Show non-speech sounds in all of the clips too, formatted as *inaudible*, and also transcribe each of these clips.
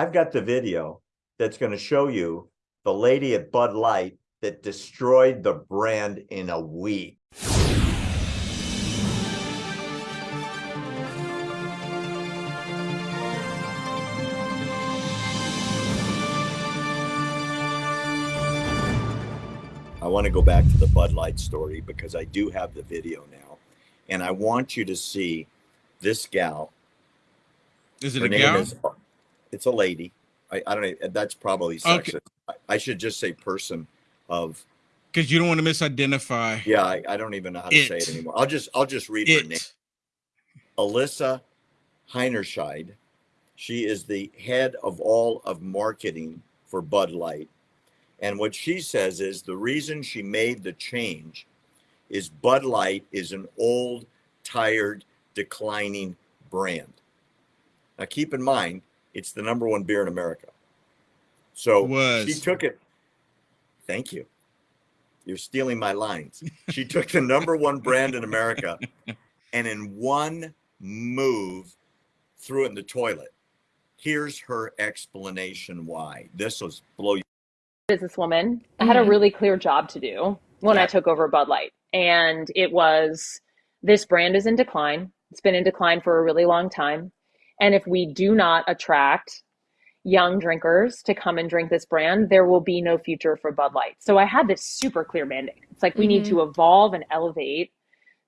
I've got the video that's going to show you the lady at Bud Light that destroyed the brand in a week. I want to go back to the Bud Light story because I do have the video now. And I want you to see this gal. Is it Her a gal? is- it's a lady. I, I don't know. That's probably Okay. sexist. I, I should just say person of Because you don't want to misidentify yeah, I, I don't even know how to say it It. anymore. I'll just I'll just read her name. it. Alissa Heinerscheid. She is the head of all of marketing for Bud Light. And what she says is the reason she made the change is Bud Light is an old, tired, declining brand. Now keep in mind, it's the number one beer in America. So she took it. Thank you. You're stealing my lines. She took the number one brand in America *laughs* and in one move threw it in the toilet. Here's her explanation why. This was blow you. businesswoman. I had a Mhm. really clear job to do when I took over Bud Light. And it was this brand is in decline. It's been in decline for a really long time. And if we do not attract young drinkers to come and drink this brand, there will be no future for Bud Light. So I had this super clear mandate. It's like we need to mm-hmm. evolve and elevate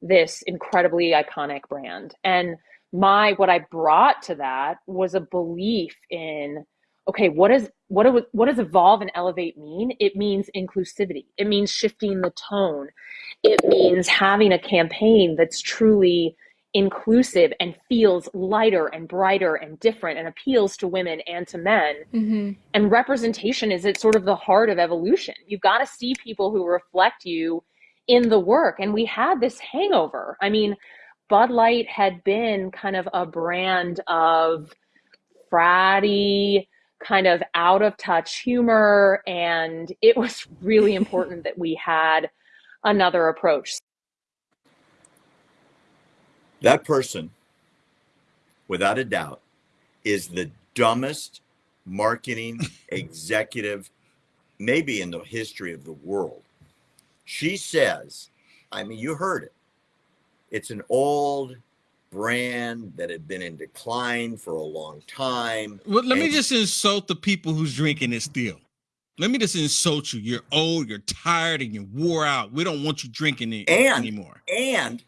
this incredibly iconic brand. And my what I brought to that was a belief in okay, what is what do, what does evolve and elevate mean? It means inclusivity. It means shifting the tone. It means having a campaign that's truly inclusive and feels lighter and brighter and different and appeals to women and to men Mm-hmm. and representation is at sort of the heart of evolution. You've got to see people who reflect you in the work. And we had this hangover. I mean, Bud Light had been kind of a brand of fratty, kind of out of touch humor. And it was *laughs* really important that we had another approach. That person, without a doubt, is the dumbest marketing *laughs* executive, maybe in the history of the world. She says, I mean, you heard it. It's an old brand that had been in decline for a long time. Well, let me just insult the people who's drinking it still. Let me just insult you. You're old, you're tired, and you're wore out. We don't want you drinking it And- anymore. and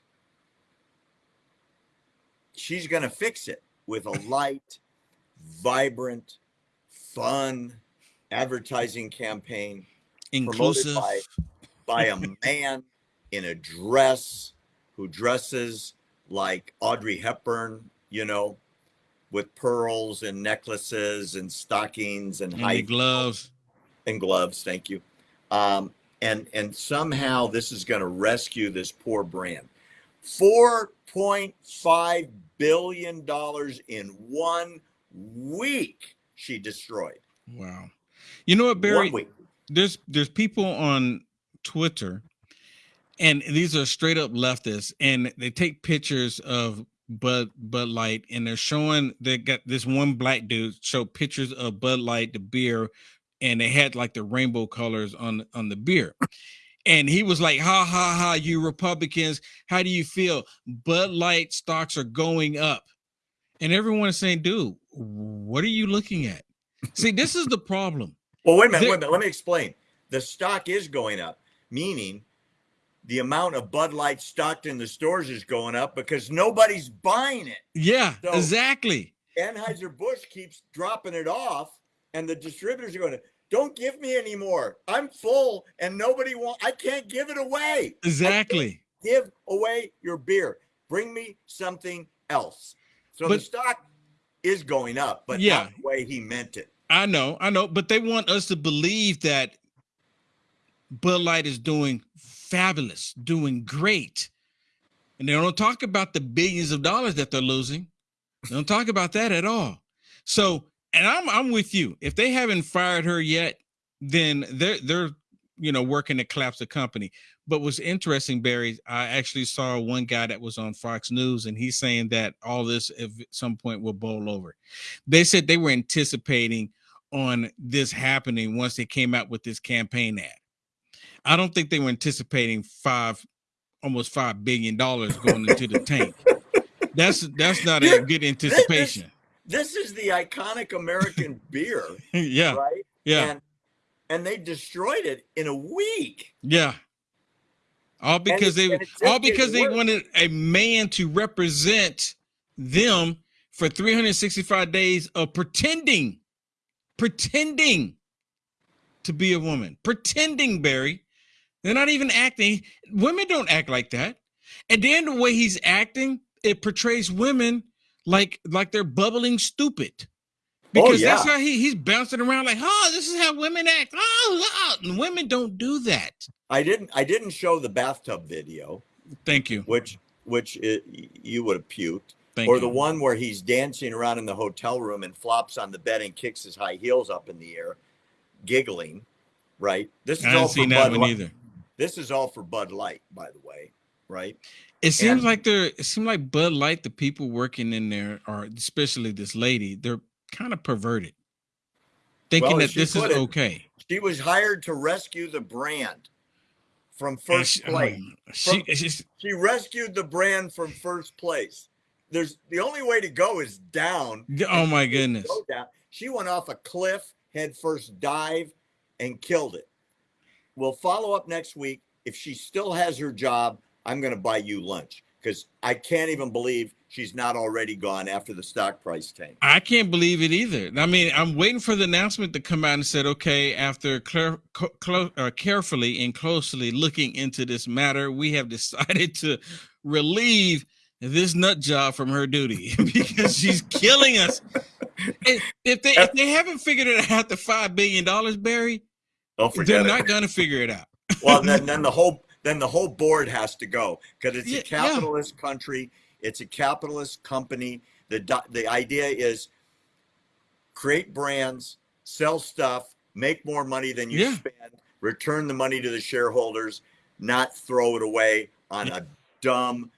she's going to fix it with a light, vibrant, fun advertising campaign Inclusive. by by a man in a dress who dresses like Audrey Hepburn, you know, with pearls and necklaces and stockings and and high gloves. and gloves. Thank you. Um, and and somehow this is going to rescue this poor brand. Four point five billion dollars in one week. She destroyed Wow. You know what, Barry? one week. there's there's people on Twitter, and these are straight up leftists, and they take pictures of Bud Bud Light, and they're showing they got this one black dude show pictures of Bud Light, the beer, and they had like the rainbow colors on on the beer. And he was like, ha ha ha, you Republicans, how do you feel? Bud Light stocks are going up. And everyone is saying, dude, what are you looking at? See, this is the problem. Well, wait a minute, There- wait a minute. Let me explain. The stock is going up, meaning the amount of Bud Light stocked in the stores is going up because nobody's buying it. Yeah, So- exactly. Anheuser-Busch keeps dropping it off, and the distributors are going, don't give me anymore. I'm full, and nobody want. I can't give it away. Exactly. Give away your beer. Bring me something else. So the stock is going up, but Yeah. not the way he meant it. I know, I know, but they want us to believe that Bud Light is doing fabulous, doing great. And they don't talk about the billions of dollars that they're losing. They don't talk about that at all. So, and I'm I'm with you. If they haven't fired her yet, then they're they're you know, working to collapse the company. But what's interesting, Barry, I actually saw one guy that was on Fox News, and he's saying that all this at some point will bowl over. They said they were anticipating on this happening once they came out with this campaign ad. I don't think they were anticipating five, almost five billion dollars going into the tank. *laughs* That's that's not a good anticipation. This is the iconic American *laughs* beer, yeah, right? yeah, And and they destroyed it in a week. yeah. All because they and all because they worse. wanted a man to represent them for 365 days of pretending, pretending to be a woman, pretending, Barry. They're not even acting. Women don't act like that. And then the way he's acting, it portrays women like like they're bubbling stupid. Oh, Because that's how he, he's bouncing around like, oh, this is how women act. Oh, oh, oh. And women don't do that. I didn't I didn't show the bathtub video, Thank you. which which it, you would have puked, Thank or you. the one where he's dancing around in the hotel room and flops on the bed and kicks his high heels up in the air, giggling. Right. This is I all for Bud Light. either. This is all for Bud Light, by the way. Right. It seems And- like they're it seems like Bud Light, the people working in there are especially this lady, they're kind of perverted. Thinking Well, that this is it- okay. She was hired to rescue the brand from first she- place. um, she, she's- She rescued the brand from first place. There's the only way to go is down. oh my goodness. go down. She went off a cliff, head first dive, and killed it. We'll follow up next week. If she still has her job, I'm going to buy you lunch because I can't even believe she's not already gone after the stock price tank. I can't believe it either. I mean, I'm waiting for the announcement to come out and said, okay, after clar- co- clo- uh, carefully and closely looking into this matter, we have decided to relieve this nut job from her duty *laughs* because she's killing us. If they if they haven't figured it out the five billion dollars, Barry, they're not gonna figure it out. Well, then, *laughs* then the whole then the whole board has to go because it's a capitalist country. It's a capitalist company. The the idea is create brands, sell stuff, make more money than you Yeah. spend, return the money to the shareholders, not throw it away on a dumb,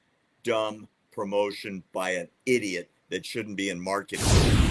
dumb promotion by an idiot that shouldn't be in marketing.